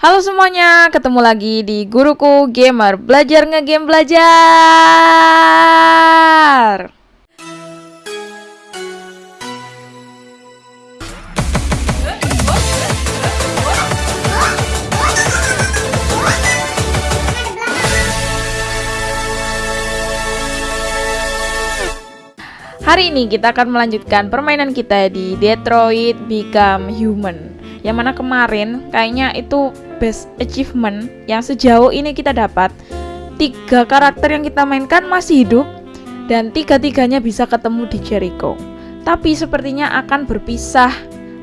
Halo semuanya, ketemu lagi di Guruku Gamer. Belajar ngegame belajar. Hari ini kita akan melanjutkan permainan kita di Detroit Become Human Yang mana kemarin kayaknya itu best achievement yang sejauh ini kita dapat. Tiga karakter yang kita mainkan masih hidup Dan tiga-tiganya bisa ketemu di Jericho. Tapi sepertinya akan berpisah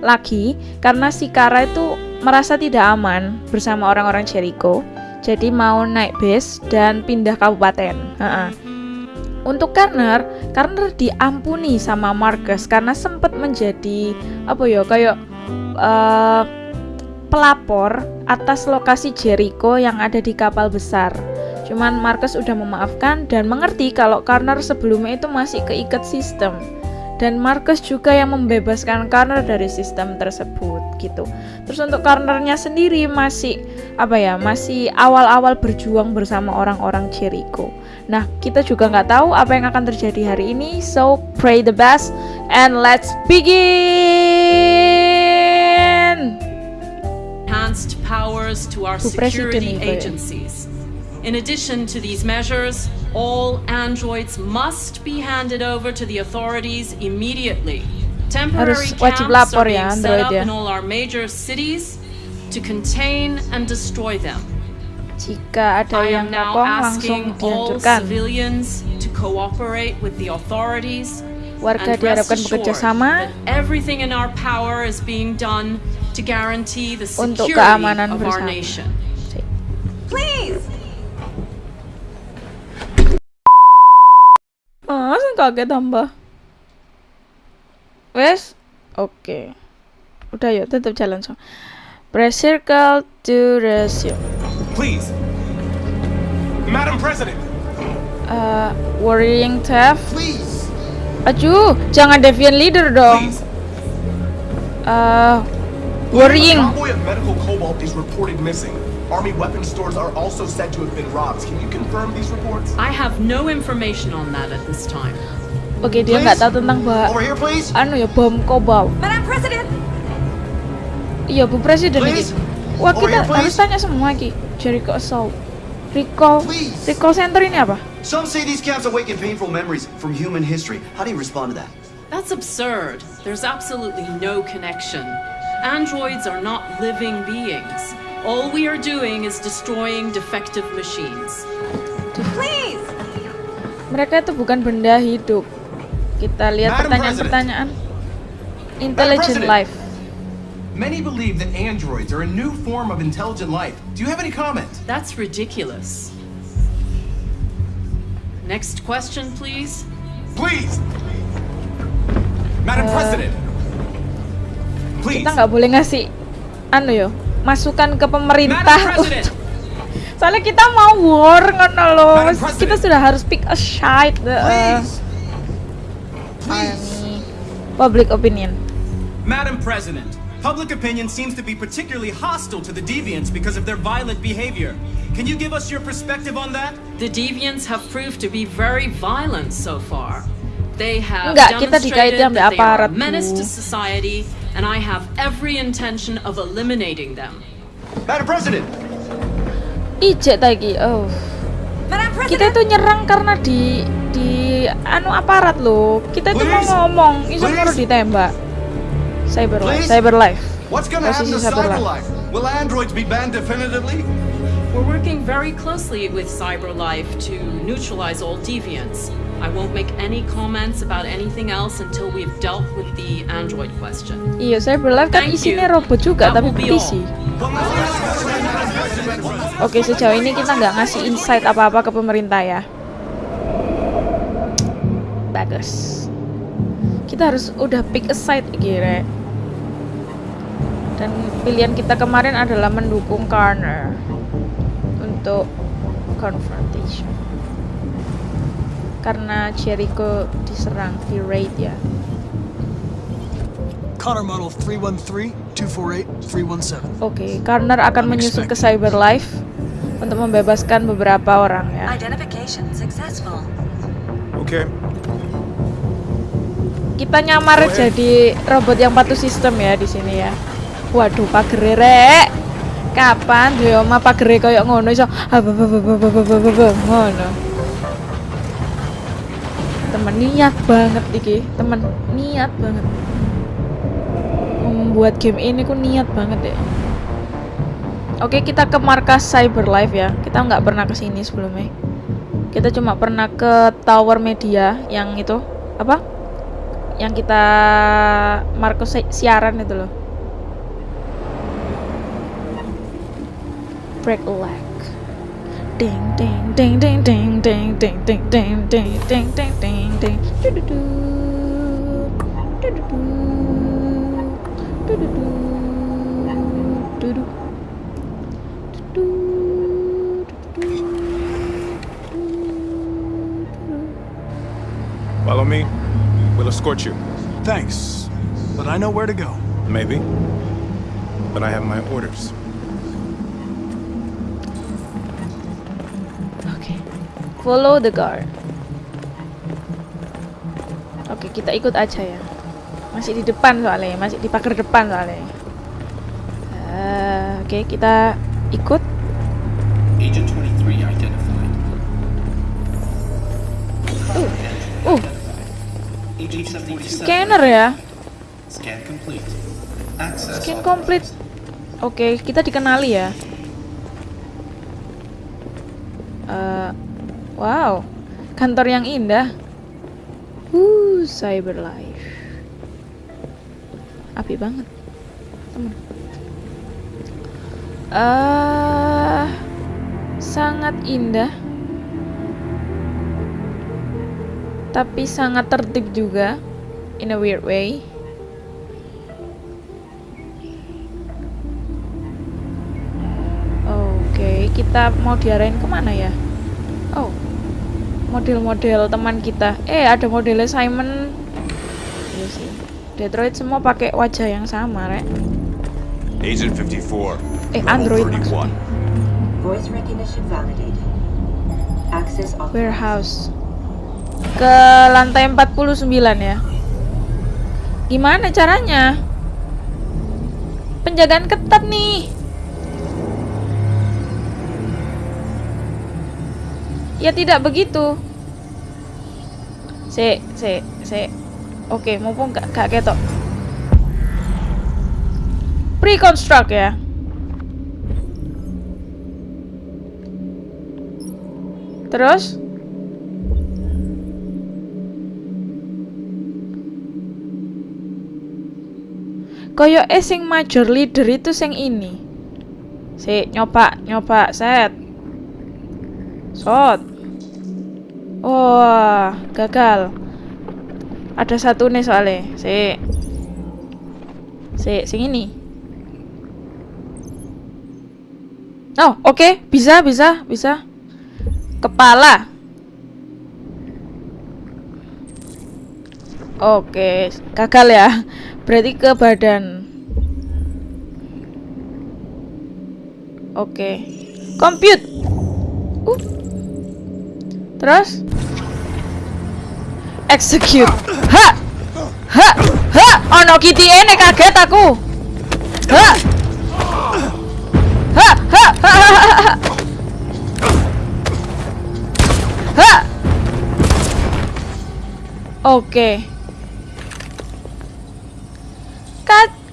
lagi Karena si Kara itu merasa tidak aman bersama orang-orang Jericho. Jadi mau naik base dan pindah kabupaten. Ha -ha. Untuk Karner, Karner diampuni sama Marcus karena sempat menjadi apa ya kayak uh, pelapor atas lokasi Jericho yang ada di kapal besar. Cuman Marcus udah memaafkan dan mengerti kalau Karner sebelumnya itu masih keikat sistem. Dan Marcus juga yang membebaskan Karner dari sistem tersebut gitu. Terus untuk Karnernya sendiri masih apa ya masih awal-awal berjuang bersama orang-orang Jericho. Nah, kita juga nggak tahu apa yang akan terjadi hari ini. So, pray the best and let's begin. Enhanced powers to our security agencies. In addition to these measures, all androids must be handed over to the authorities immediately. Temporary camps are being set up in all our major cities to contain and destroy them. Jika ada I yang am now langsung asking all dihancurkan. civilians to cooperate with the authorities Warga and diharapkan bekerja sama that everything in our power is being done to guarantee the Untuk security keamanan of our bersama. nation. Oh, langsung kaget tambah. Wes, oke. Udah yuk, tetap jalan so. Press circle to resume. Please. Madam President. Uh, worrying theft. Please. Aduh, jangan deviant leader dong. Please. Uh, A worrying. convoy of medical cobalt is reported missing. Army weapon stores are also said to have been robbed. Can you confirm these reports? I have no information on that at this time. Oke, dia nggak tahu tentang bah Over here, please. anu ya bom kobalt. Madam President! Iya, Bu Presiden ini. Wah, Over kita here, harus tanya semua Ki. Jericho Assault. Recall. Please. Recall Center ini apa? Some say these camps awaken painful memories from human history. How do you respond to that? That's absurd. There's absolutely no connection. Androids are not living beings. All we are doing is destroying defective machines. Please! Mereka itu bukan benda hidup. Kita lihat pertanyaan-pertanyaan. Intelligent life. Many believe that androids are a new form of intelligent life. Do you have any comment? That's ridiculous. Next question, please. Please. Madam uh, President. Kita nggak boleh ngasih anu yo masukan ke pemerintah. Soalnya kita mau war ngono loh. Kita sudah harus pick a side. Uh, Please. Please. public opinion. Madam President, public opinion seems to be particularly hostile to the deviants because of their violent behavior. Can you give us your perspective on that? The deviants have proved to be very violent so far. They have Enggak, kita demonstrated that sama they are aparat, a menace to society, and I have every intention of eliminating them. Madam President! Ijek tadi. Oh. Madam President! Kita itu nyerang karena di di anu aparat loh. Kita itu mau ngomong, iso Please. mau ditembak. Cyber life, cyber life. What's gonna happen to cyber life? Will androids be banned definitively? We're working very closely with CyberLife to neutralize all deviants. I won't make any comments about anything else until we've dealt with the android question. Iya, cyber life kan isinya robot juga That tapi petisi. Oke, sejauh ini kita nggak ngasih insight apa-apa ke pemerintah ya. Bagus. Kita harus udah pick a side kira. Dan pilihan kita kemarin adalah mendukung Karner untuk confrontation. Karena Jericho diserang di raid ya. Connor Model 313, 248-317. Oke, Karner akan menyusul ke Cyberlife untuk membebaskan beberapa orang ya. Identification successful. Okay. Kita nyamar jadi robot yang patuh sistem ya di sini ya. Waduh, pagere rek. Kapan yo oma pagere koyo ngono iso ngono. Temen niat banget iki, temen niat banget. Membuat game ini ku niat banget ya. Oke, kita ke markas Cyberlife ya. Kita nggak pernah ke sini sebelumnya. Kita cuma pernah ke Tower Media yang itu apa? Yang kita markas si- siaran itu loh. Break a leg. Ding ding ding ding ding ding ding ding ding ding ding ding ding ding. Du-du-du. Du-du-du. Du-du-du. Du-du. Follow me. We'll escort you. Thanks, but I know where to go. Maybe. But I have my orders. Follow the guard. Oke, kita ikut aja ya. Masih di depan soalnya, masih di pagar depan soalnya. Eh, Oke, kita ikut. Agent 23 identified. Uh, 747. scanner ya. Scan complete. Oke, kita dikenali ya. Wow, kantor yang indah. Uh, Cyberlife. Api banget, temen. Eh, sangat indah. Tapi sangat tertib juga, in a weird way. Oke, kita mau diarahin ke mana ya? Model-model teman kita. Eh, ada modelnya Simon. Iya sih. Detroit semua pakai wajah yang sama, rek. Agent 54. Eh, Android 31. Voice recognition validated. Access. Warehouse. Ke lantai 49 ya. Gimana caranya? Penjagaan ketat nih. Ya tidak begitu. Se, se, se. Oke, mumpung gak, gak ketok. Pre-construct ya. Terus? Koyo eh sing major leader itu sing ini. Si nyoba nyoba set. Shot. Wah, gagal. Ada satu nih soalnya. Si. Si sing ini. Oh, oke, bisa, bisa, bisa. Kepala. Oke, gagal ya. Berarti ke badan. Oke. Compute. Uh. Terus? Execute. Ha! Ha! Ha! Oh no, kiti ini kaget aku. Ha! Ha! Ha! Ha! Ha! Ha! Ha! Oke. Okay.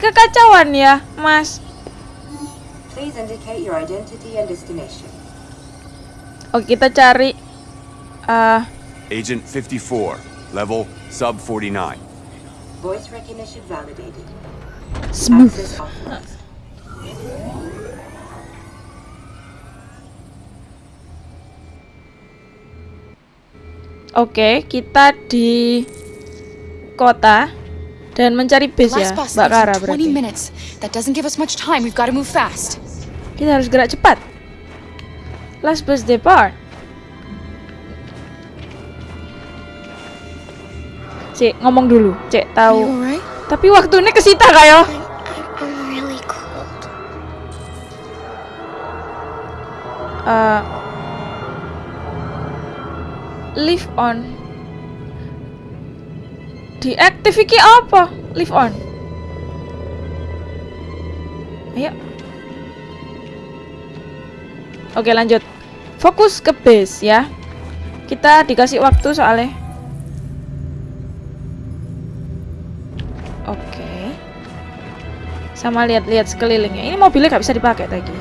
Kekacauan ya, Mas. Please. Oke, oh, kita cari eh Agent 54. Level sub 49. Voice recognition validated. smooth. Oke, kita di kota dan mencari base ya, Last bus Mbak leaves Kara in 20 berarti. minutes. That doesn't give us much time. We've got to move fast. Kita harus gerak cepat. Last bus depart. Cek ngomong dulu, Cek tahu. Tapi waktunya kesita kak yo. uh, live on. Diaktifkan apa? Live on. Ayo. Oke, lanjut. Fokus ke base ya. Kita dikasih waktu soalnya. Sama lihat-lihat sekelilingnya. Ini mobilnya nggak bisa dipakai lagi.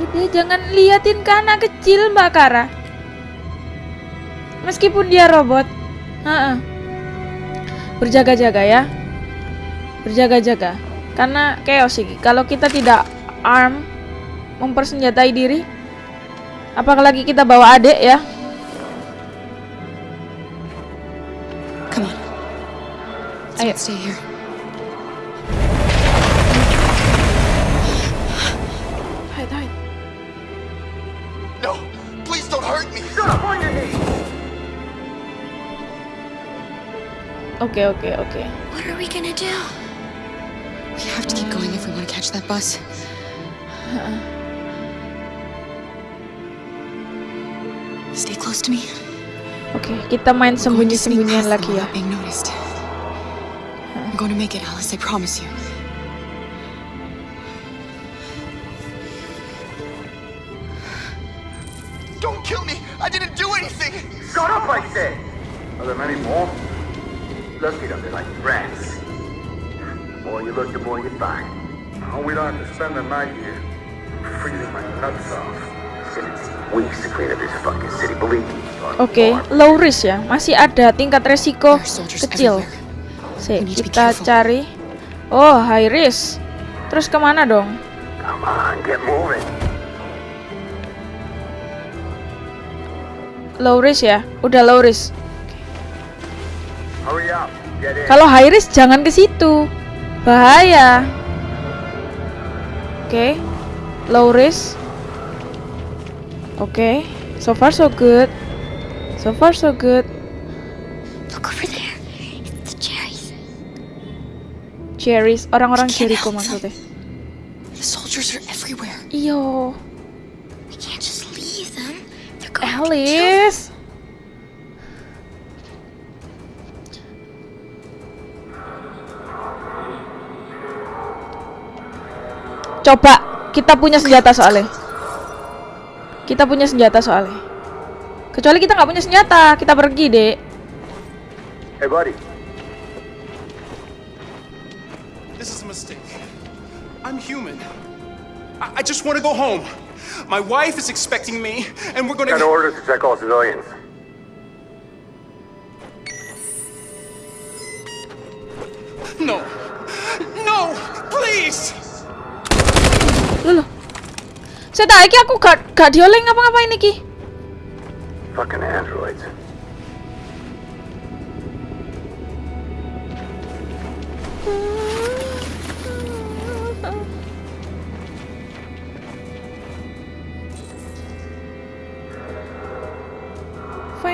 Udah jangan liatin anak kecil Mbak Kara. Meskipun dia robot. Berjaga-jaga ya. Berjaga-jaga. Karena chaos sih. Kalau kita tidak arm mempersenjatai diri, apalagi kita bawa adik ya. Ayo. Stay here. Hide, hide. No, please don't hurt me. Oke, oke, oke. What are we gonna do? We have to keep going if we want to catch that bus. Stay close to me. Oke, kita main We're going to sneak sembunyi-sembunyian past them lagi ya. without Being noticed. I'm going to make it, Alice. I promise you. Don't kill me. I didn't do anything. Shut up, I said! Are there many more? Look at them, they're like rats. The more you look, the more you find. Oh, we don't have to spend the night here. Freezing my nuts off. It's gonna take weeks to clean up this fucking city, believe me. Oke, low risk ya. Masih ada tingkat resiko kecil. Sik, kita cari. Oh, high risk. Terus ke mana dong? Come on, get moving. Low risk ya. Udah low risk. Kalau high risk jangan ke situ. Bahaya. Oke. Low risk. Oke. So far so good. So far so good. Cherries, orang-orang Jericho maksudnya. The soldiers are everywhere. Iyo, We can't just leave them. They're going to kill Alice. Coba, kita punya senjata soalnya. Kita punya senjata soalnya. Kecuali kita nggak punya senjata, kita pergi deh. Hey, buddy. This is a mistake. I'm human. I, I just want to go home. My wife is expecting me, and we're gonna. Got orders to check all civilians. No. No! Please! Loh, loh. Saya tak iki aku gak gak dioleng ngapa-ngapain iki. Fucking androids. Mm.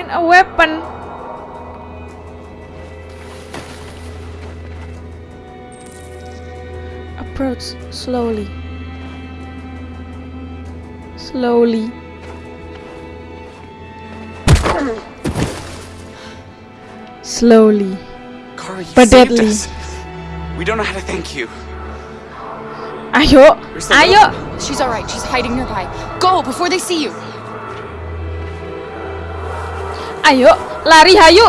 Find a weapon. Approach slowly. Slowly. Slowly. Kara, you But deadly. us. We don't know how to thank you. Ayo, ayo. She's all right. She's hiding nearby. Go before they see you. Ayo, lari hayu.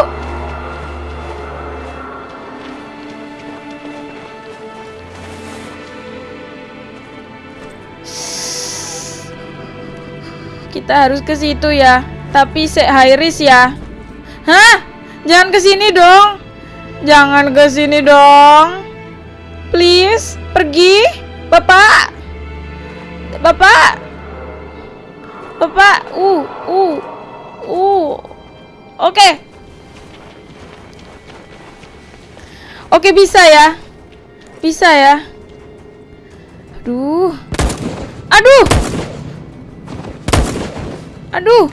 Kita harus ke situ ya. Tapi se high risk ya. Hah? Jangan ke sini dong. Jangan ke sini dong. Please, pergi. Bapak. Bapak. Bapak. Uh. Uh. Oke. Oke bisa ya. Bisa ya. Aduh. Aduh. Aduh.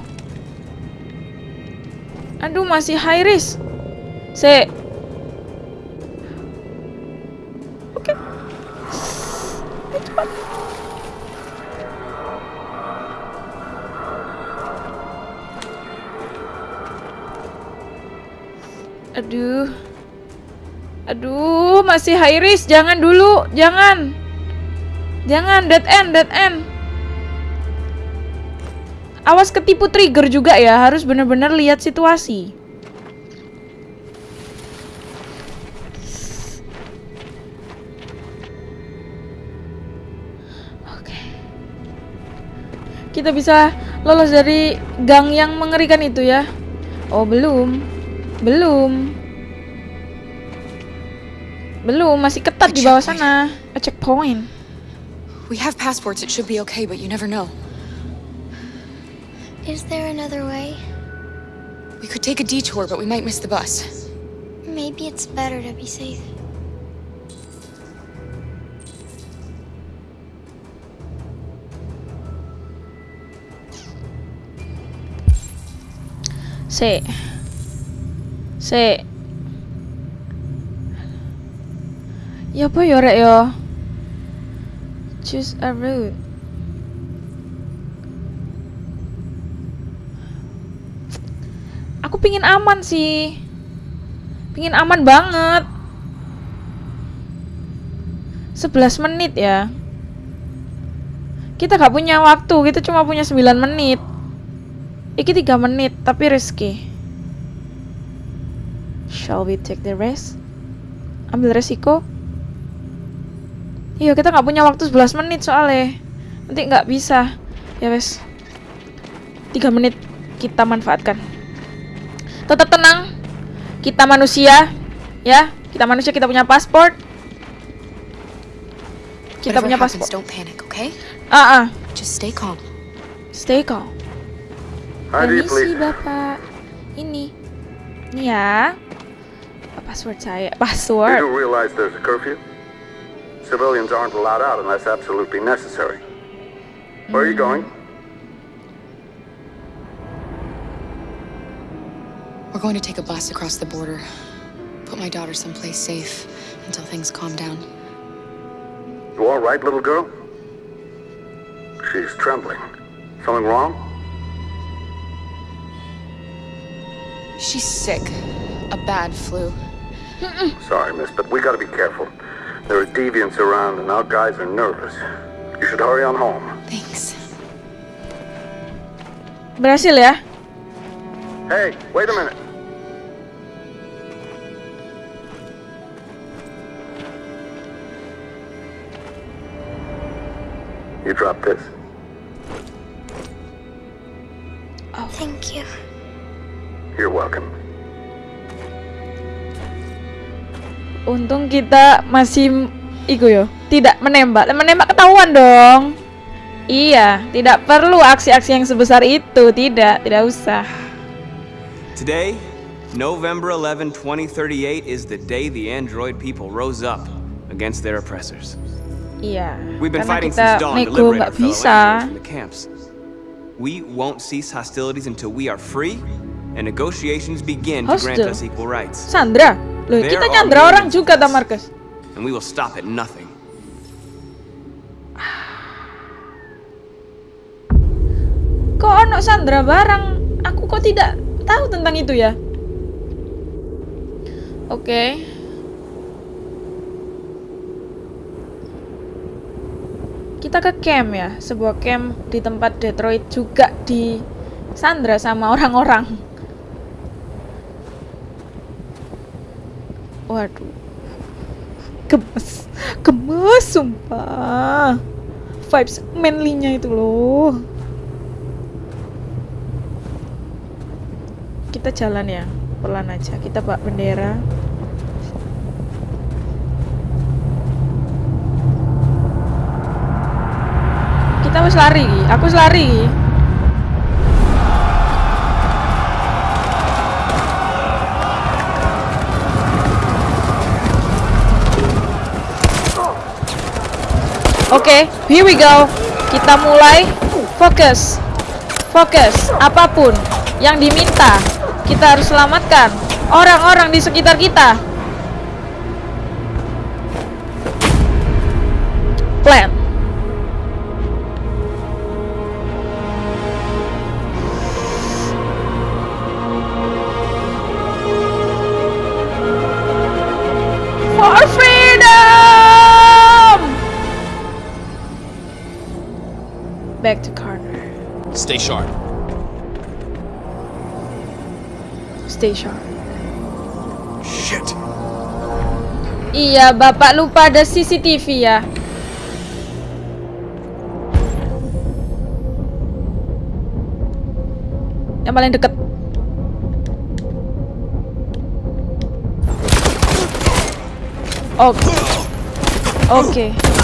Aduh masih high risk. Se. Aduh. Aduh, masih high risk. Jangan dulu, jangan. Jangan dead end, dead end. Awas ketipu trigger juga ya, harus benar-benar lihat situasi. Oke. Kita bisa lolos dari gang yang mengerikan itu ya. Oh, belum. Belum. Belum, masih ketat di bawah sana. A checkpoint. We have passports, it should be okay, but you never know. Is there another way? We could take a detour, but we might miss the bus. Maybe it's better to be safe. C. C. Ya apa ya rek ya? Choose a route. Aku pingin aman sih. Pingin aman banget. 11 menit ya. Kita gak punya waktu, kita cuma punya 9 menit. Iki 3 menit, tapi risky. Shall we take the risk? Ambil resiko? Iya, kita nggak punya waktu 11 menit soalnya. Nanti nggak bisa. Ya wes. 3 menit kita manfaatkan. Tetap tenang. Kita manusia, ya. Kita manusia, kita punya paspor. Kita punya paspor. don't panic, okay? Ah, ah. Just stay calm. Stay calm. Permisi. Bapak. Ini. Ini ya. Password saya. You Password. do realize there's a curfew? Civilians aren't allowed out unless absolutely necessary. Where are you going? We're going to take a bus across the border. Put my daughter someplace safe until things calm down. You all right, little girl? She's trembling. Something wrong? She's sick. A bad flu. Sorry, miss, but we gotta be careful. There are deviants around and our guys are nervous. You should hurry on home. Thanks. Berhasil ya? Hey, wait a minute. You dropped this. Oh. Thank you. You're welcome. Untung kita masih iku yo, tidak menembak. Menembak ketahuan dong. Iya, tidak perlu aksi-aksi yang sebesar itu, tidak, tidak usah. Today, November 11, 2038, is the day the android people rose up against their oppressors. Iya. We've been karena fighting kita since dawn to nego liberate nggak bisa. androids from the camps. We won't cease hostilities until we are free and negotiations begin to grant us equal rights. Sandra, loh kita nyandra orang juga, ta Marcus. And we will stop at nothing. Kok ono Sandra barang? Aku kok tidak tahu tentang itu ya? Oke. Kita ke camp ya, sebuah camp di tempat Detroit juga di Sandra sama orang-orang. Waduh. Gemes. Gemes sumpah. Vibes manly-nya itu loh. Kita jalan ya, pelan aja. Kita bawa bendera. Kita harus lari, aku harus lari. Oke, here we go. Kita mulai fokus. Fokus apa pun yang diminta. Kita harus selamatkan orang-orang di sekitar kita. Stay sharp. Stay sharp. Shit. Iya, Bapak lupa ada CCTV ya. Yang paling deket. Oke. Oke. Oke.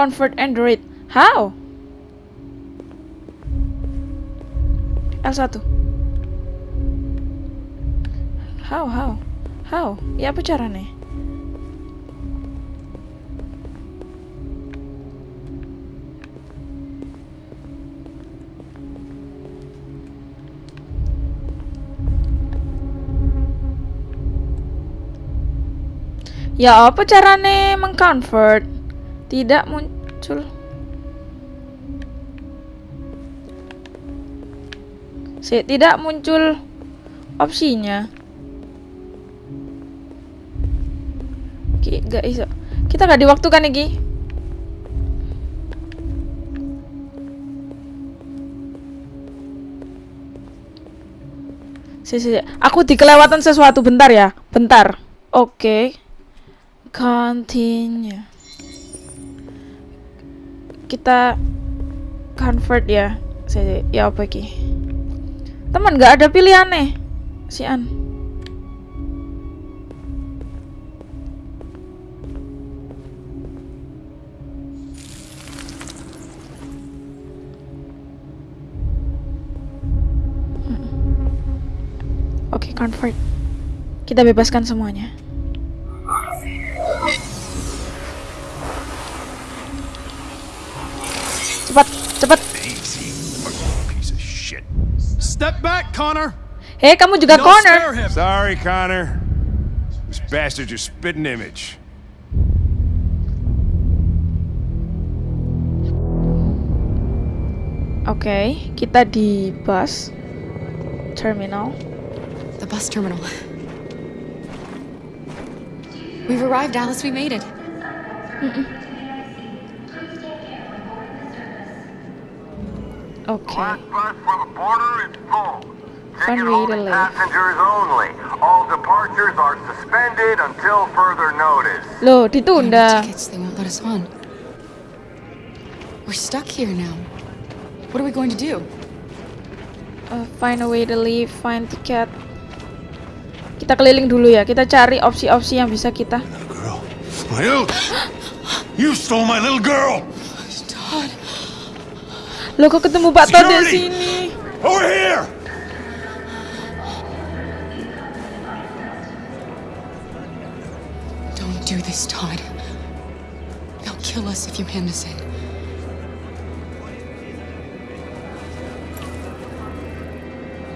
Convert Android. How? L1. How, how? How? Ya apa caranya? Ya apa caranya mengconvert? Tidak muncul. Si, tidak muncul opsinya. Ki, gak iso. Kita gak diwaktukan iki. Si, si. Aku dikelewatan sesuatu bentar ya. Bentar. Oke. Continue. Kita convert ya. Si. Ya apa iki? Teman gak ada pilihan nih. Si An. Oke, convert. Kita bebaskan semuanya. Cepat, cepat. Piece of shit. Step back, Connor. Hey, kamu juga Don't Connor. Sorry, Connor. This bastard's your spitting image. Oke, kita di bus terminal. The bus terminal. We've arrived, Alice. We made it. Oke. Last are suspended until further notice. Loh, ditunda. Tickets. They won't let us on. We're stuck here now. What are we going to do? Uh, find a way to leave, find ticket. Kita keliling dulu ya. Kita cari opsi-opsi yang bisa kita. My little... You stole my little girl! Todd. Loh, kok ketemu Pak Todd di Security! sini? Over here! Don't do this, Todd. They'll kill us if you hand us in.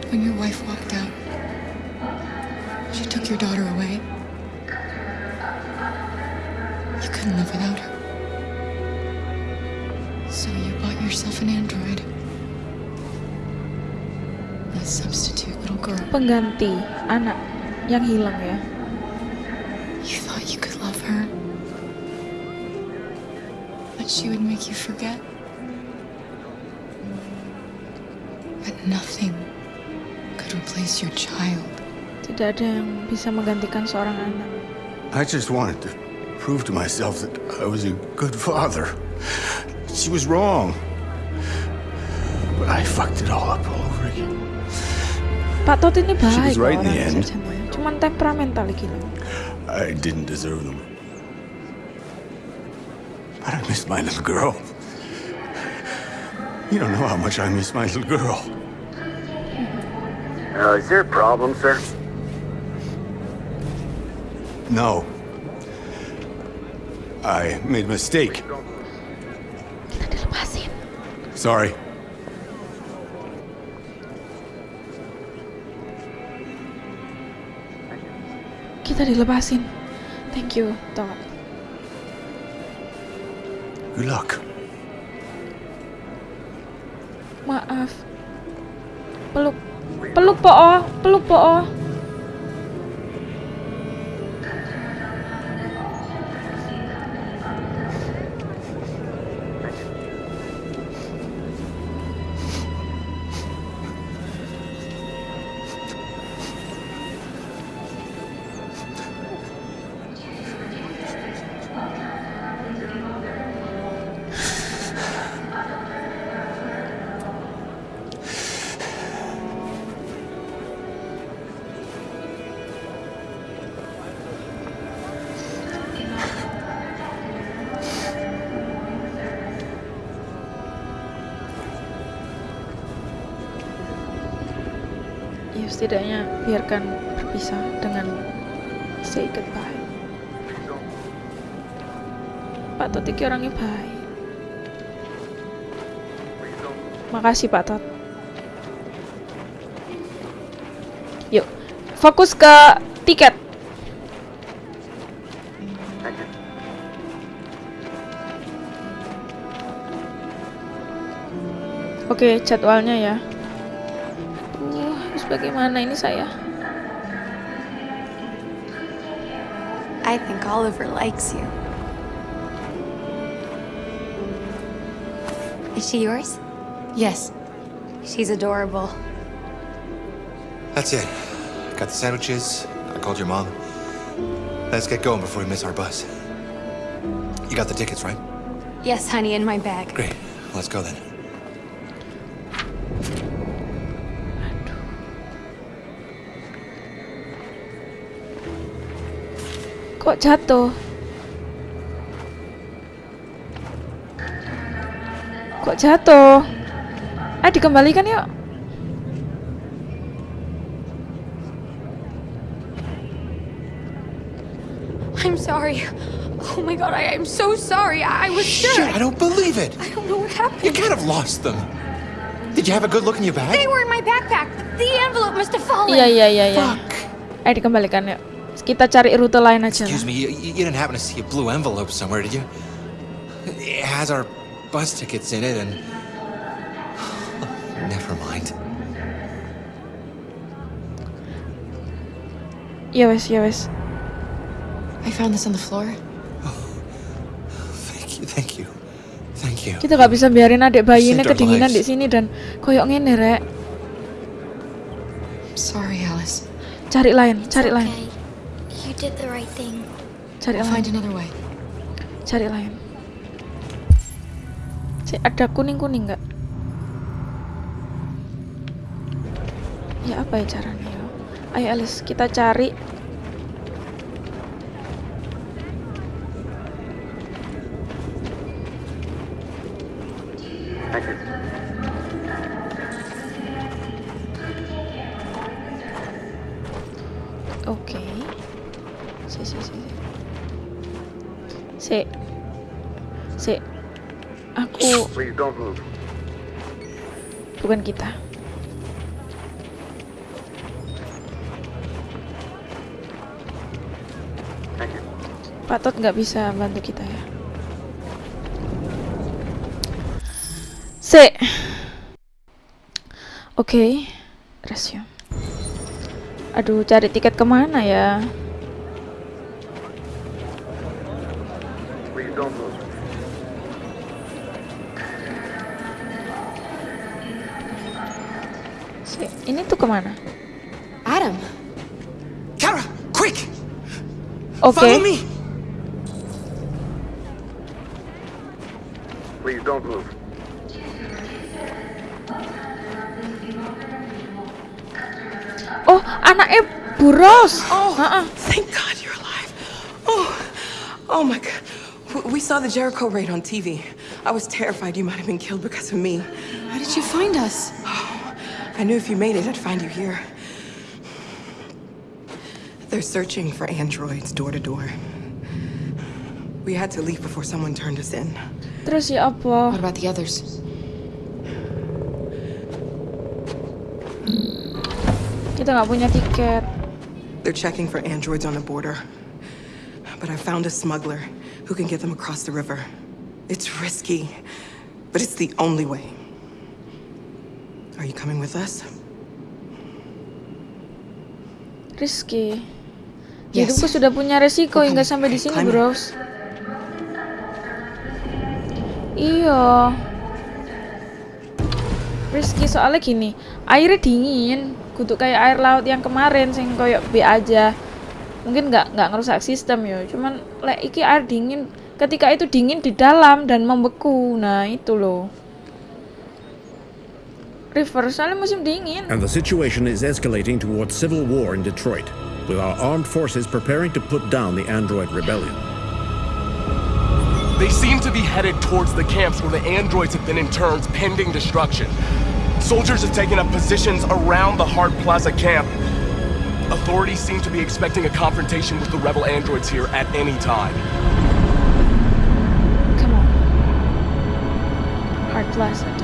When your wife walked out, she took your daughter away. You couldn't live without her. Yourself an android. A substitute little girl. Pengganti anak yang hilang ya. You thought you could love her. That she would make you forget. But nothing could replace your child. Tidak ada yang bisa menggantikan seorang anak. I just wanted to prove to myself that I was a good father. She was wrong. But I fucked it all up all over again. Pak Todd ini baik. She was right in the end. sebenarnya. Cuman temperamental gini. I didn't deserve them. But I miss my little girl. You don't know how much I miss my little girl. Uh, is there a problem, sir? No. I made a mistake. Sorry. Kita dilepasin. Thank you, Todd. Good luck. Maaf. Peluk Peluk po, peluk po. Setidaknya biarkan berpisah dengan say goodbye. Pak Tot iki orangnya baik. Makasih Pak Tot. Yuk, fokus ke tiket. Oke, jadwalnya ya. Terus bagaimana ini saya? I think Oliver likes you. Is she yours? Yes. She's adorable. That's it. Got the sandwiches. I called your mom. Let's get going before we miss our bus. You got the tickets, right? Yes, honey, in my bag. Great. Let's go then. Kok jatuh? Kok jatuh? Ah, dikembalikan yuk. I'm sorry. Oh my god, I am so sorry. I, I was sure. Shit, I don't believe it. I don't know what happened. You kind of lost them. Did you have a good look in your bag? They were in my backpack. The envelope must have fallen. Iya, iya, iya, iya. Ayo dikembalikan yuk. Kita cari rute lain aja. Excuse me, you, you didn't happen to see a blue envelope somewhere, did you? It has our bus tickets in it, and. Never mind. Ya wes, ya wes. I found this on the floor. Thank you, thank you. Thank you. Kita nggak bisa biarin adik bayi ini kedinginan lives. di sini dan koyok ngene rek. Sorry, Alice. Cari lain, cari lain, You did the right thing. cari I'll lain, find another way. cari lain. Si ada kuning kuning nggak? Ya apa ya caranya? ya? Ayo Alice, kita cari. Pak Tot nggak bisa bantu kita ya. Si. Oke, resume. Aduh, cari tiket ke mana ya? Si, ini tuh ke mana? Oke. Follow me! Please don't move. Oh, anaknya buros. Oh, Ha-ha. thank God you're alive. Oh, oh my God. W- We saw the Jericho raid on TV. I was terrified you might have been killed because of me. How did you find us? Oh, I knew if you made it, I'd find you here. They're searching for androids door to door. We had to leave before someone turned us in. Terus ya apa? What about the others? Kita nggak punya tiket. They're checking for androids on the border. But I found a smuggler who can get them across the river. It's risky, but it's the only way. Are you coming with us? Rizky. Yes. Hidupku sudah punya resiko hingga sampai di sini. Bros. Iya. Rizky soalnya gini, airnya dingin, kudu kayak air laut yang kemarin sing koyok B aja. Mungkin nggak nggak ngerusak sistem ya, cuman lek iki air dingin ketika itu dingin di dalam dan membeku. Nah, itu loh. River soalnya musim dingin. And the situation is escalating towards civil war in Detroit, with our armed forces preparing to put down the android rebellion. They seem to be headed towards the camps where the androids have been interned pending destruction. Soldiers have taken up positions around the Hart Plaza camp. Authorities seem to be expecting a confrontation with the rebel androids here at any time. Come on. Hard Plaza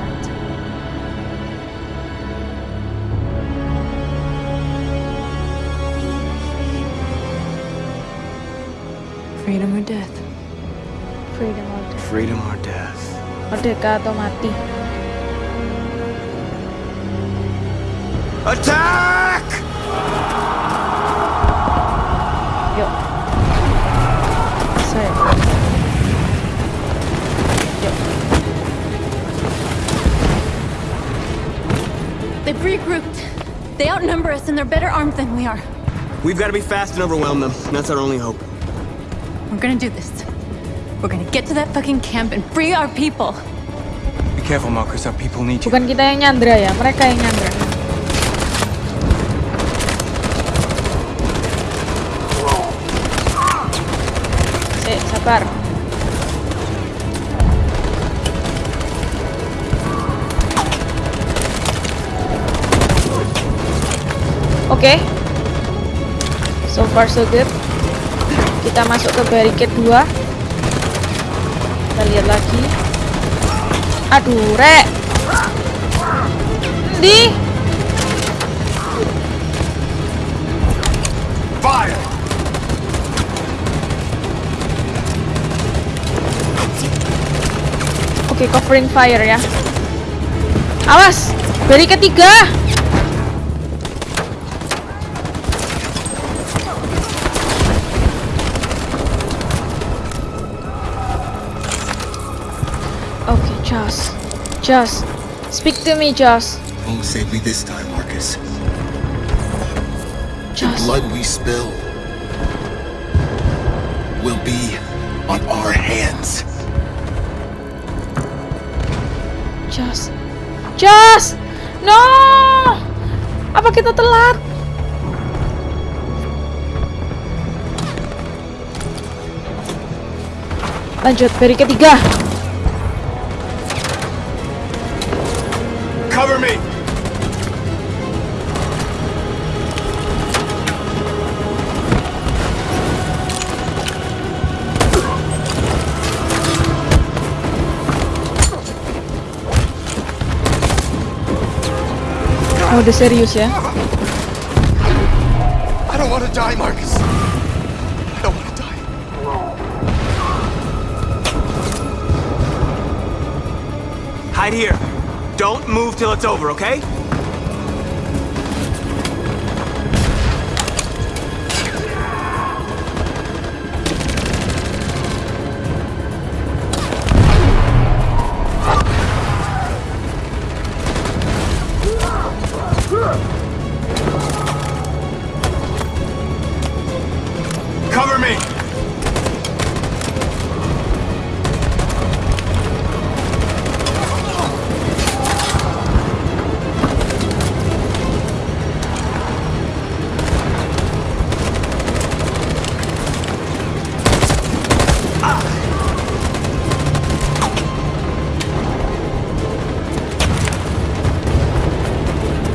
Freedom or death? Freedom or death. Freedom or death. Merdeka atau mati. Attack! Yuk. Saya. Yuk. They've regrouped. They outnumber us and they're better armed than we are. We've got to be fast and overwhelm them. That's our only hope. We're gonna do this. We're gonna get to that fucking camp and free our people. Be careful, Marcus. Our people need you. Bukan kita yang nyandra ya, mereka yang nyandra. Eh, sabar. Oke. So far so good. Kita masuk ke barricade 2. Kita lihat lagi. Aduh, rek. Di. Oke, covering fire ya. Awas, beri ketiga. Joss. Joss, speak to me, Joss. Won't save me this time, Marcus. Joss. The blood we spill will be on our hands. Joss. Joss! No! Apa kita telat? Lanjut, beri ketiga. Udah serius ya. I don't want to die, Marcus. I don't want to die. Hide here. Don't move till it's over, okay?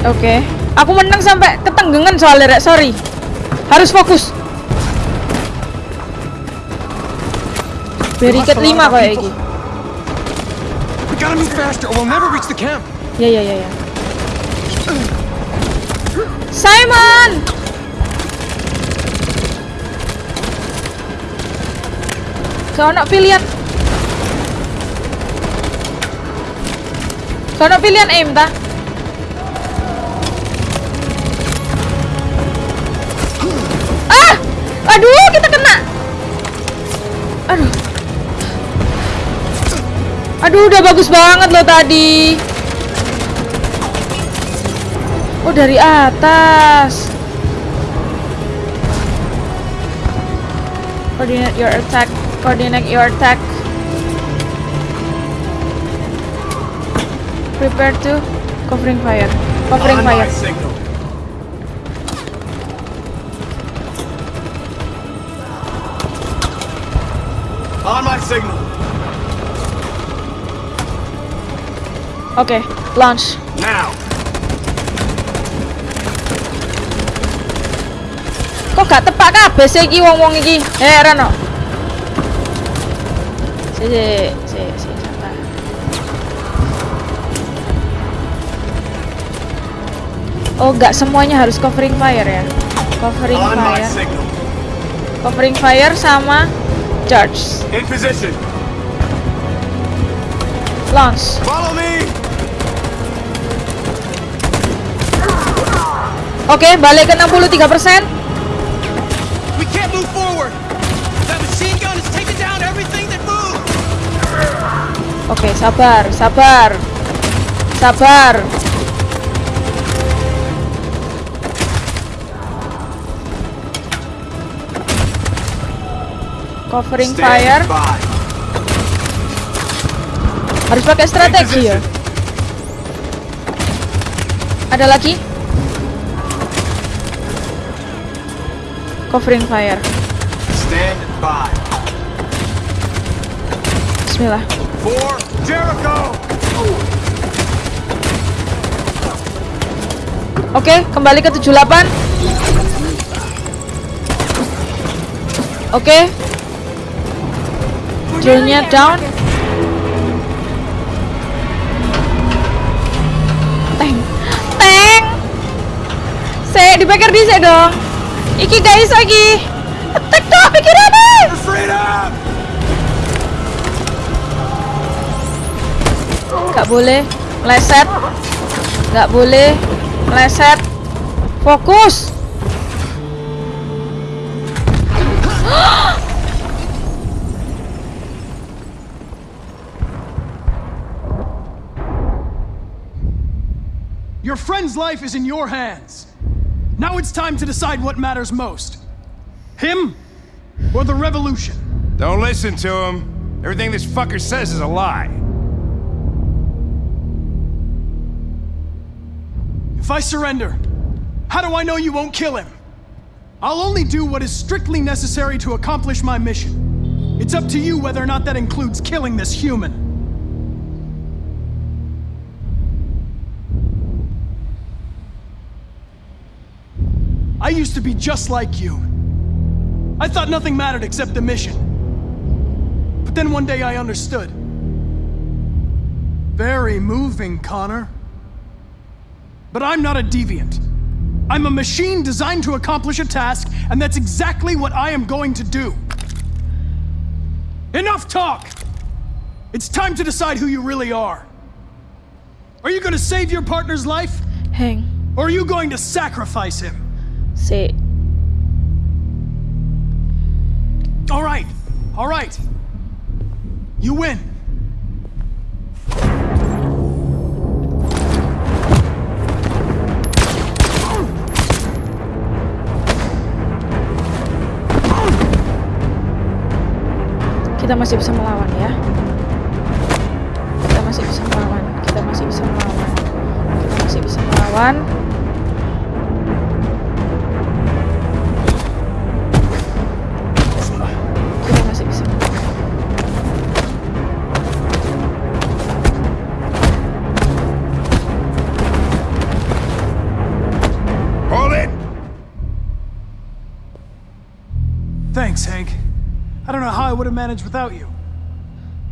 Oke. Aku menang sampai ketenggengan soalnya, Rek. Sorry. Harus fokus. Barricade 5 kayak iki. Ya ya ya ya. Simon! Ada pilihan. Ada pilihan aim ta? Aduh, kita kena. Aduh. Aduh, udah bagus banget loh tadi. Oh, dari atas. Coordinate your attack. Coordinate your attack. Prepare to covering fire. Covering my fire. Oke, launch. Now. Kok gak tepak kabeh sih iki wong-wong iki? Eh, Rano. Si, si, si, si. Oh, nggak semuanya harus covering fire ya? Covering fire. Covering fire sama charge. In position. Launch. Follow me. Oke, balik ke 63%. We can't move forward. That machine gun is taking down everything that moves. Oke, sabar, sabar. Sabar. Covering fire. Harus pakai strategi ya. Ada lagi? Covering fire. Stand by. Bismillah. For Jericho. Oke, kembali ke 78. Oke. Drone-nya down. Tank. Tank. Saya dipikir di saya dong. Iki guys lagi. Attack dong pikirannya. Gak boleh meleset. Gak boleh meleset. Fokus. Your friend's life is in your hands. Now it's time to decide what matters most. Him or the revolution? Don't listen to him. Everything this fucker says is a lie. If I surrender, how do I know you won't kill him? I'll only do what is strictly necessary to accomplish my mission. It's up to you whether or not that includes killing this human. I used to be just like you. I thought nothing mattered except the mission. But then one day I understood. Very moving, Connor. But I'm not a deviant. I'm a machine designed to accomplish a task, and that's exactly what I am going to do. Enough talk! It's time to decide who you really are. Are you going to save your partner's life? Hang. Or are you going to sacrifice him? Si. All right, all right. You win. Kita masih bisa melawan ya. Kita masih bisa melawan. Kita masih bisa melawan. Kita masih bisa melawan. How I would have managed without you.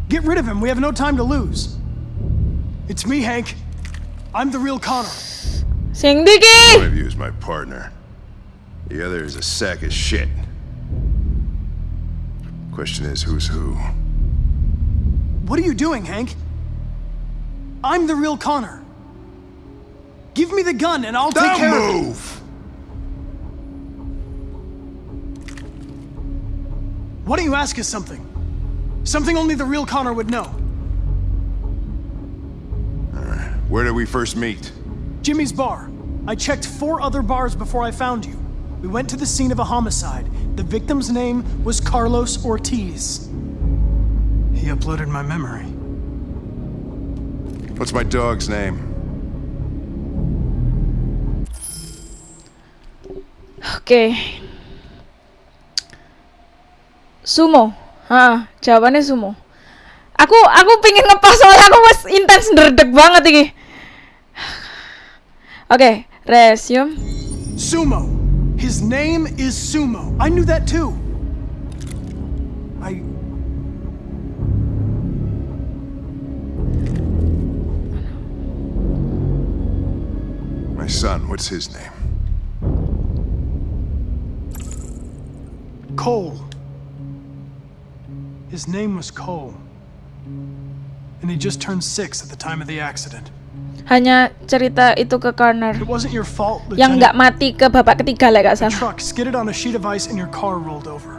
Get rid of him. We have no time to lose. It's me, Hank. I'm the real Connor. Sing Diki! One of you is my partner. The other is a sack of shit. Question is, who's who? What are you doing, Hank? I'm the real Connor. Give me the gun and I'll take Don't care of move! Why don't you ask us something? Something only the real Connor would know. Where did we first meet? Jimmy's bar. I checked four other bars before I found you. We went to the scene of a homicide. The victim's name was Carlos Ortiz. He uploaded my memory. What's my dog's name? Oke. Sumo. Hah, jawabannya sumo. Aku aku pingin ngepas soalnya aku mas intens nderdek banget ini. Oke, okay, resume. Sumo. His name is Sumo. I knew that too. I My son, what's his name? Cole. His name was Cole. And he just turned six at the time of the accident. Hanya cerita itu ke Connor. It wasn't your fault, Lieutenant. Yang nggak mati ke babak ketiga lah gak The truck skidded on a sheet of ice and your car rolled over.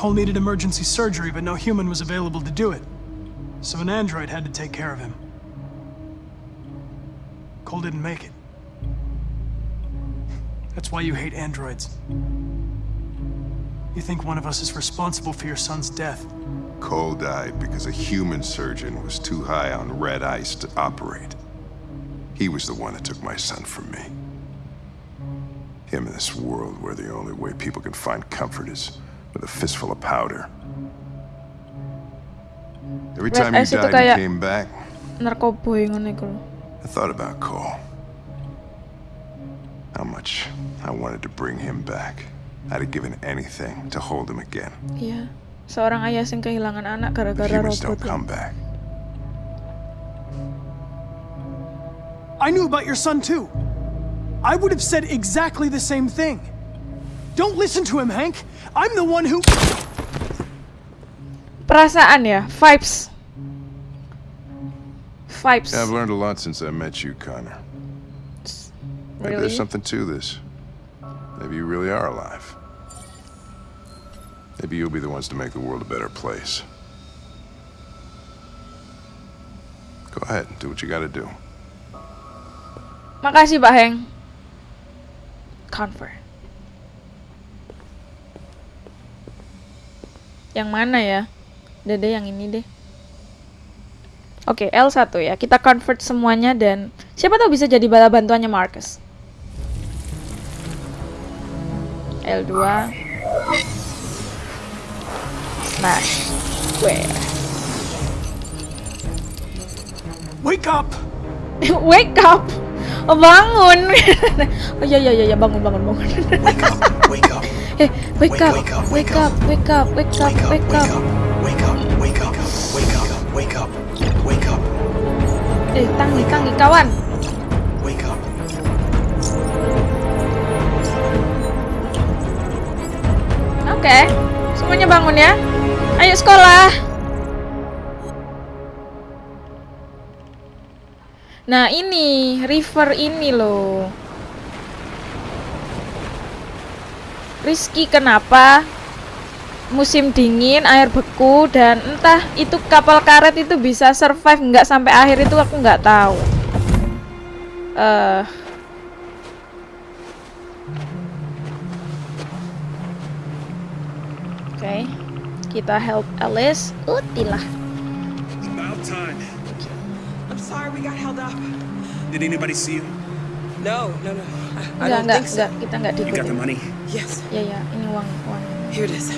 Cole needed emergency surgery, but no human was available to do it. So an android had to take care of him. Cole didn't make it. That's why you hate androids. You think one of us is responsible for your son's death. Cole died because a human surgeon was too high on red ice to operate. He was the one that took my son from me. Him in this world where the only way people can find comfort is with a fistful of powder. Every Red time you died kayak- and came back, Narkoboy ngono iku lho. I thought about Cole. How much I wanted to bring him back. I'd have given anything to hold him again. Iya. Seorang ayah sing kehilangan anak But gara-gara humans don't robot. come back. I knew about your son too. I would have said exactly the same thing. Don't listen to him, Hank. I'm the one who. Perasaan ya, vibes. Vibes. Yeah, I've learned a lot since I met you, Connor. Maybe there's something to this. Maybe you really are alive. Maybe you'll be the ones to make the world a better place. Go ahead, do what you gotta do. Makasih Pak Heng. Convert. Yang mana ya? Dede yang ini deh. Oke, L1 ya. Kita convert semuanya dan siapa tahu bisa jadi bala bantuannya Marcus. L2. Smash. Square. Wake up! Wake up. Oh, bangun. oh iya iya iya bangun bangun bangun. wake up, wake up. Eh, wake, up, wake up, wake up, wake up, wake up, wake up. Wake up, wake up, wake up, wake up, wake up, Eh, tangi, tangi kawan. wake up. Oke. Semuanya bangun ya. Ayo sekolah. Nah, ini river ini loh. Rizky kenapa musim dingin air beku dan entah itu kapal karet itu bisa survive nggak sampai akhir itu aku nggak tahu. Eh Oke, kita help Alice. Utilah. It's about time. I'm sorry we got held up. Did anybody see you? No, no, no. I, I don't enggak, think so. enggak. Kita enggak You got the money? Yes. Ya, ya. Ini uang, uang. Here it is.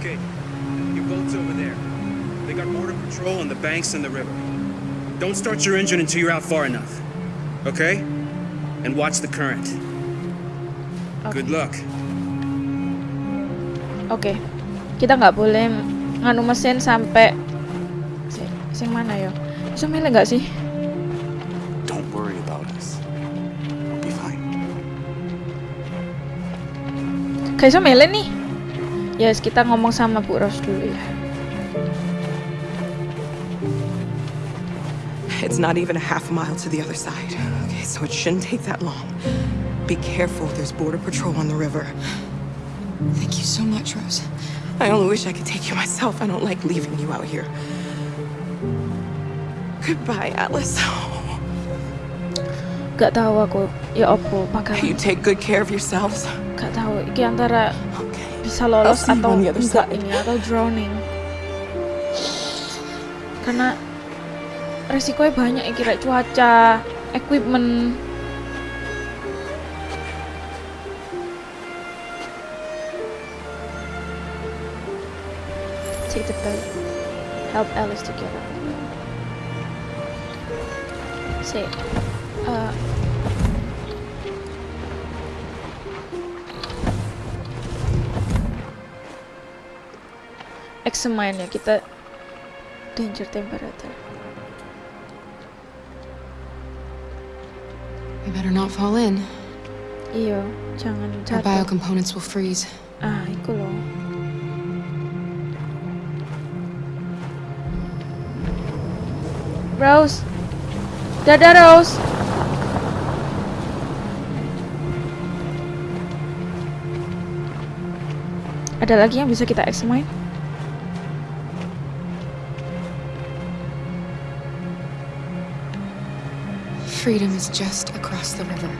Okay. Your boat's over there. They got border patrol on the banks and the river. Don't start your engine until you're out far enough. Okay? And watch the current. Good luck. Oke. Kita nggak boleh nganu mesin sampai sing, sing mana ya? Bisa milih nggak sih? Don't worry about us. Be fine. Kayak bisa milih nih. Yes, kita ngomong sama Bu Ros dulu ya. It's not even a half mile to the other side. Okay, so it shouldn't take that long. Be careful, there's border patrol on the river. Thank you so much, Rose. I only wish I could take you myself. I don't like leaving you out here. Goodbye, Alice. Gak tahu aku ya opo bakalan. You take good care of yourselves. Gak tahu iki antara bisa lolos atau enggak ini atau drowning. Karena resikonya banyak iki kayak cuaca, equipment. Take the boat. Help Alice to get up. Say, uh, examine ya kita danger temperature. We better not fall in. Iya, jangan Our biocomponents will freeze. Ah, iku loh. Rose. Dadah, Rose. Ada lagi yang bisa kita examine? Freedom is just across the river.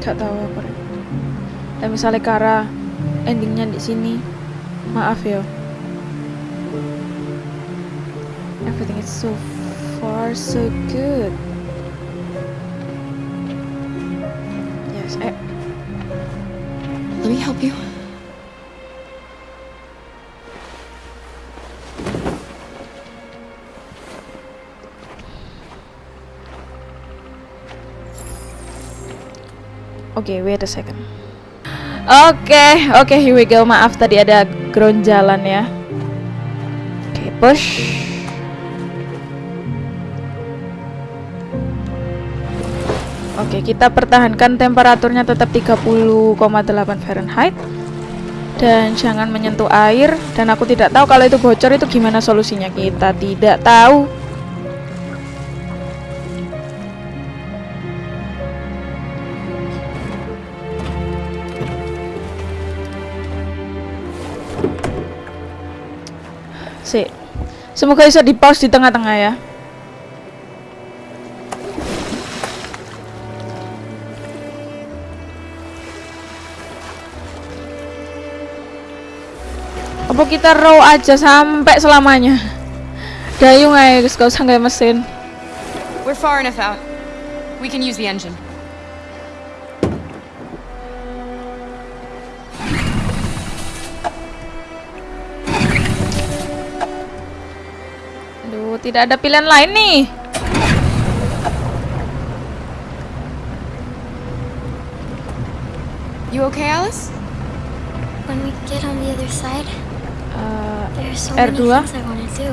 Gak tahu apa. Dan misalnya Kara endingnya di sini, maaf ya. Everything is so far so good. Yes, eh, Let me help you. Oke, wait a second. Oke, oke, here we go. Maaf tadi ada ground jalan ya. Oke, push. Oke, kita pertahankan temperaturnya tetap 30,8 Fahrenheit. Dan jangan menyentuh air dan aku tidak tahu kalau itu bocor itu gimana solusinya. Kita tidak tahu. Semoga bisa di pause di tengah-tengah ya. Apa kita row aja sampai selamanya? Dayung aja, gak usah nggak mesin. We're far enough out. We can use the engine. Tidak ada pilihan lain nih. You okay, Alice? When we get on the other side, Uh, there are so R2? many things I want to do.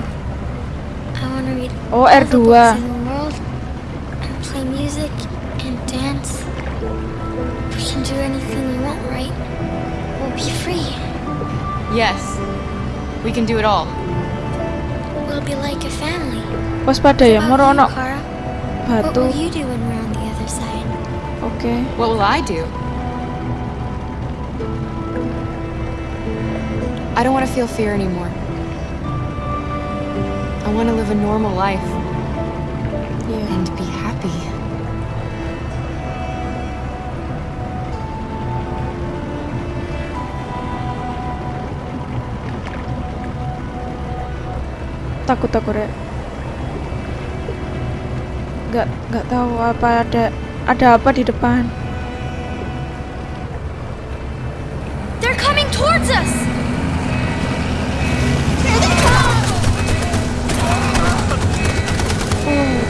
I want to read Oh, all the R2. books in the world and play music and dance. We can do anything we want, right? We'll be free. Yes. We can do it all. Waspada ya, How moro ono about you, Kara? What batu. will you do when we're on the other side? Oke. What will I do? I don't want to feel fear anymore. I want to live a normal life. And be happy. Takut aku Rek. Gak, gak tahu apa ada ada apa di depan. They're coming towards us!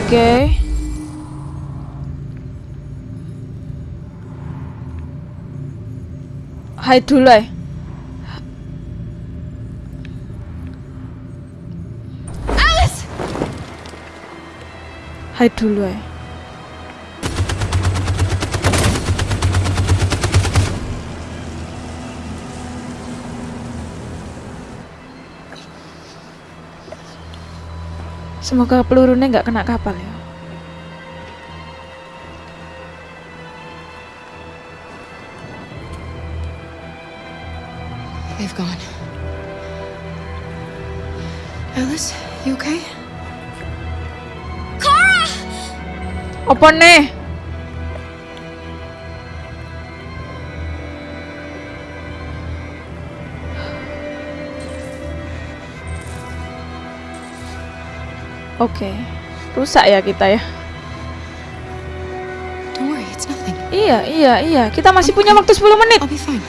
Oke. Hide dulu ya. Hide dulu ya. Semoga pelurunya nggak kena kapal ya. They've gone. Alice, you okay? Apa nih? Oke, rusak ya kita ya. Don't worry, it's nothing. Iya, iya, iya. Kita masih punya waktu 10 menit. I'll be fine.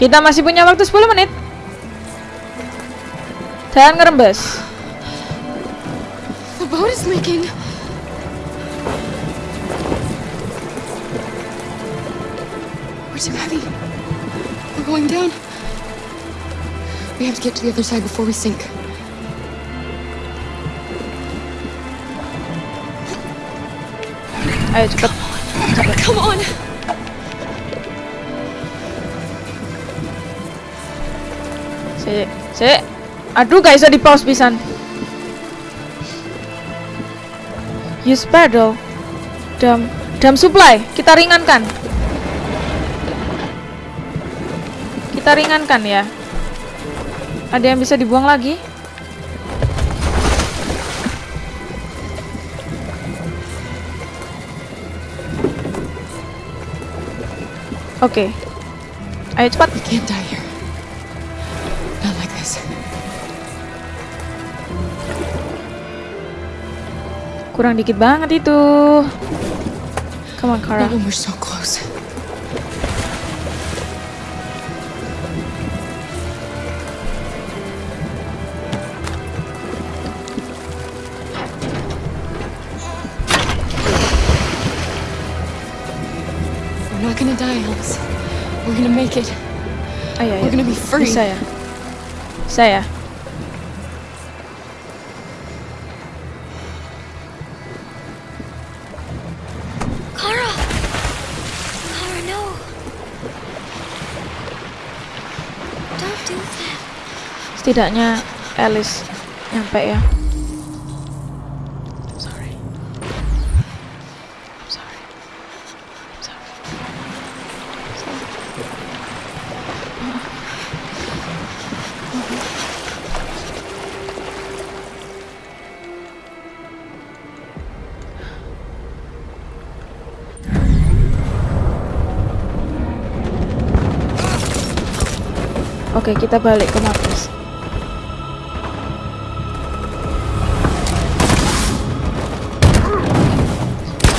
Kita masih punya waktu 10 menit. Jangan ngerembes. The boat is leaking. Going down. We have to get to the other side before we sink. Ayo cepet. Cepet. Come on. Sik, sik. Aduh, gak bisa di pause pisan. Use paddle. Dam, dam supply. Kita ringankan. Kita ringankan ya. Ada yang bisa dibuang lagi? Oke. Ayo cepat. We can't die here. Not like this. Kurang dikit banget itu. Come on, Kara. Not when we're so close. Gonna be free. Bisa ya. Bisa ya. Kara! Kara, no! Don't do that. Setidaknya Alice nyampe ya. Oke, kita balik ke Marcus.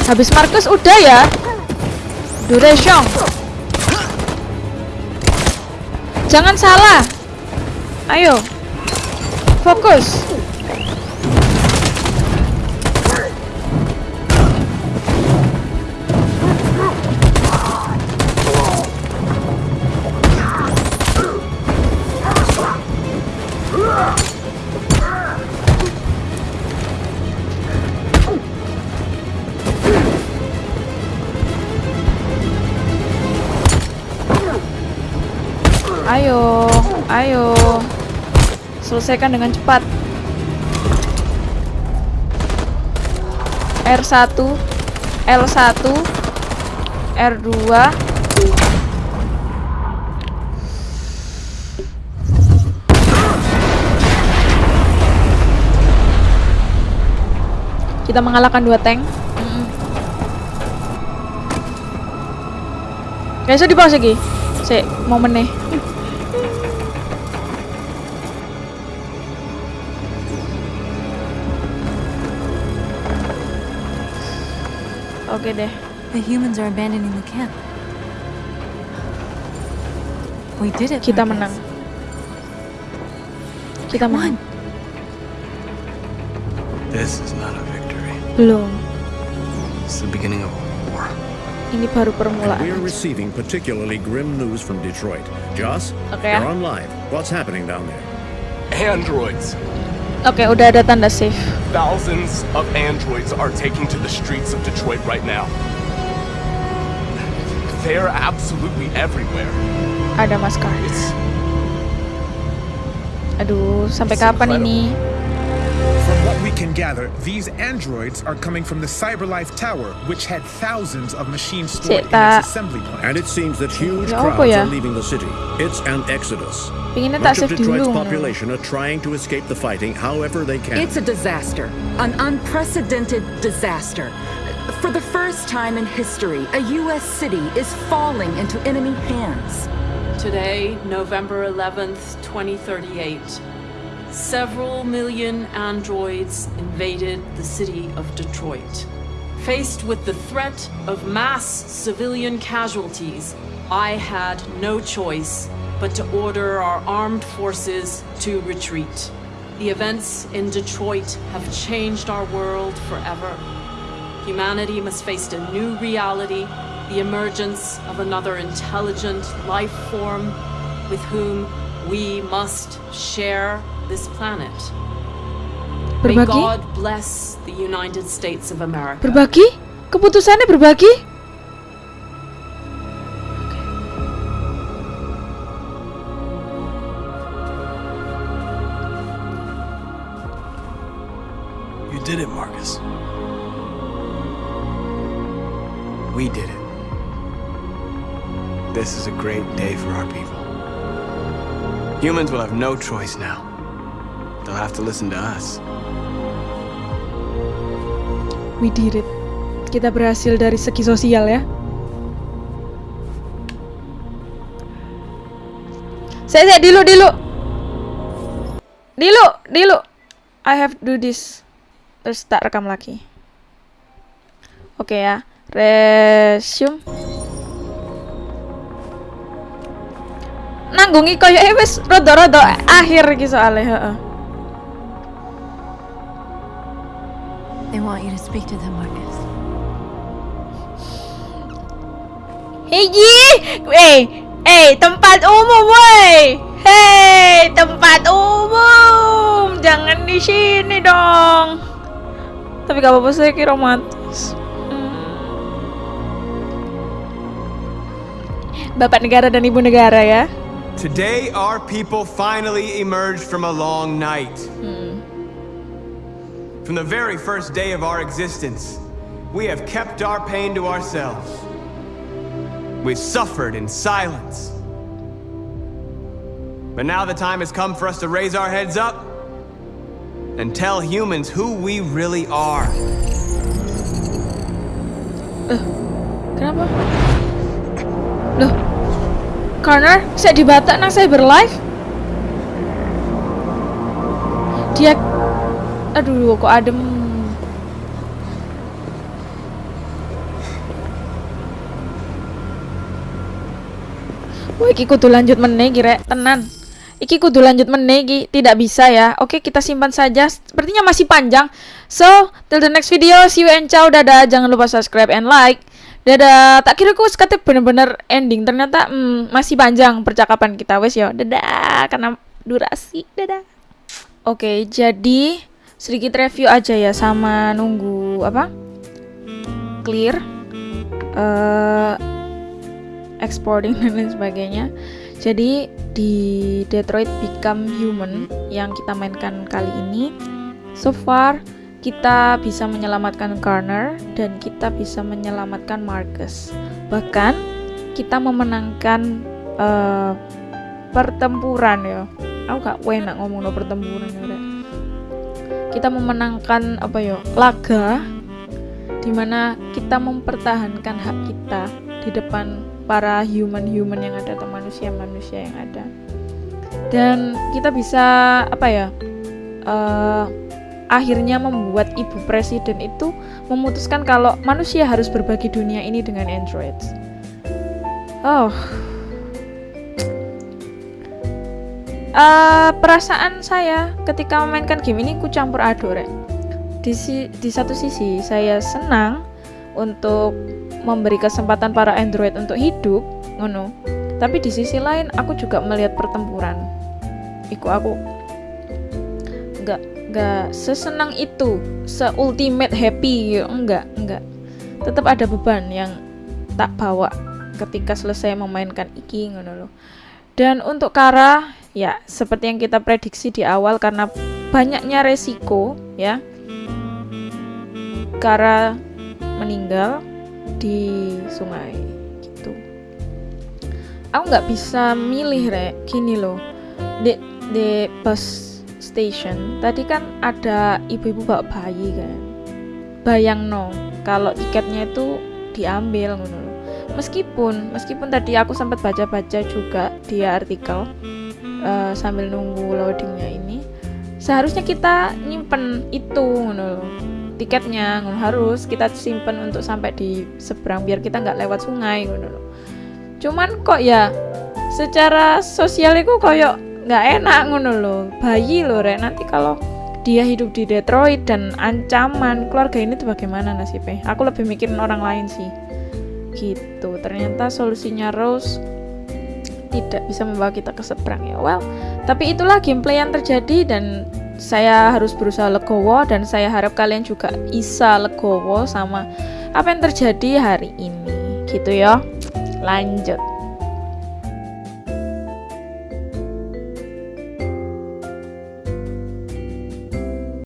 Habis Marcus udah ya. Duration. Jangan salah. Ayo. Fokus. Ayo, ayo. Selesaikan dengan cepat. R1, L1, R2. Kita mengalahkan dua tank. Guys, di pause lagi. Sik, momen nih. Oke deh. The humans are abandoning the camp. We did it. Kita Marcus. menang. Kita menang. This is not a victory. Belum. It's the beginning of a war. Ini baru And permulaan. we are receiving particularly grim news from Detroit. Joss, Okay. you're on live. What's happening down there? Androids. Oke, udah ada tanda save. Thousands of androids are taking to the streets of Detroit right now. They're absolutely everywhere. Ada maskar. It's Aduh, sampai kapan ini? From what we can gather, these androids are coming from the CyberLife Tower, which had thousands of machines stored in its assembly plant. And it seems that huge Ya crowds are leaving the city. It's an exodus. Pengennya tak Much of save Detroit's population are trying to escape the fighting however they can. It's a disaster, an unprecedented disaster. For the first time in history, a U.S. city is falling into enemy hands. Today, November 11th, 2038, several million androids invaded the city of Detroit. Faced with the threat of mass civilian casualties, I had no choice but to order our armed forces to retreat. The events in Detroit have changed our world forever. Humanity must face a new reality, the emergence of another intelligent life form with whom we must share this planet. May God bless the United States of America. Berbagi? Keputusannya berbagi? You did it, Marcus. We did it. This is a great day for our people. Humans will have no choice now. They'll have to listen to us. We did it. Kita berhasil dari segi sosial ya. Saya, saya, dilu, dilu. Dilu, dilu. I have do this. Terus tak rekam lagi. Oke ya. Resume. Nanggungi koyo wis rada-rada akhir iki soalnya, heeh. They want you to speak to them, Marcus. Hiji, eh, eh, tempat umum, woi. Hei, tempat umum, jangan di sini dong. Tapi gak apa-apa saya kira romantis. Hmm. Bapak negara dan ibu negara ya. Today, our people finally emerged from a long night. From the very first day of our existence, we have kept our pain to ourselves. We've suffered in silence. But now the time has come for us to raise our heads up and tell humans who we really are. Kenapa? Loh, Connor, saya di Batak nang berlive. Dia, aduh, kok adem. Wah, iki kudu lanjut meneh kira tenan. Iki kudu lanjut meneh iki tidak bisa ya. Oke, kita simpan saja. Sepertinya masih panjang. So, till the next video. See you and ciao. Dadah. Jangan lupa subscribe and like. Dadah. Tak kira aku sekate bener-bener ending. Ternyata hmm, masih panjang percakapan kita. Wes yo. Dadah. Karena durasi. Dadah. Oke, jadi sedikit review aja ya sama nunggu apa? Clear. eh exporting dan lain sebagainya. Jadi di Detroit Become Human yang kita mainkan kali ini, so far kita bisa menyelamatkan Garner dan kita bisa menyelamatkan Marcus. Bahkan kita memenangkan eh, pertempuran ya. Aku gak enak ngomong no pertempuran ya. Kita memenangkan apa ya? Laga di mana kita mempertahankan hak kita di depan para human-human yang ada atau manusia-manusia yang ada dan kita bisa apa ya eh, akhirnya membuat ibu presiden itu memutuskan kalau manusia harus berbagi dunia ini dengan androids oh Eh, perasaan saya ketika memainkan game ini ku campur aduk rek. Di, si- di satu sisi saya senang untuk memberi kesempatan para android untuk hidup ngono. Tapi di sisi lain aku juga melihat pertempuran. Iku aku nggak nggak sesenang itu se ultimate happy gitu. enggak enggak tetap ada beban yang tak bawa ketika selesai memainkan iki ngono loh dan untuk Kara ya seperti yang kita prediksi di awal karena banyaknya resiko ya. Karena meninggal di sungai gitu. Aku nggak bisa milih rek. Gini loh. Di di bus station tadi kan ada ibu-ibu bawa bayi kan. Bayang no kalau tiketnya itu diambil ngono meskipun meskipun tadi aku sempat baca-baca juga di artikel uh, sambil nunggu loadingnya ini seharusnya kita nyimpen itu ngono tiketnya ngono. Harus kita simpen untuk sampai di seberang biar kita nggak lewat sungai ngono cuman kok ya secara sosial itu koyok nggak enak ngono loh bayi loh rek. Nanti kalau dia hidup di Detroit dan ancaman keluarga ini tuh bagaimana nasibnya? Aku lebih mikirin orang lain sih gitu. Ternyata solusinya Rose tidak bisa membawa kita ke seberang ya. Well tapi itulah gameplay yang terjadi dan saya harus berusaha legowo dan saya harap kalian juga bisa legowo sama apa yang terjadi hari ini. Gitu ya. Lanjut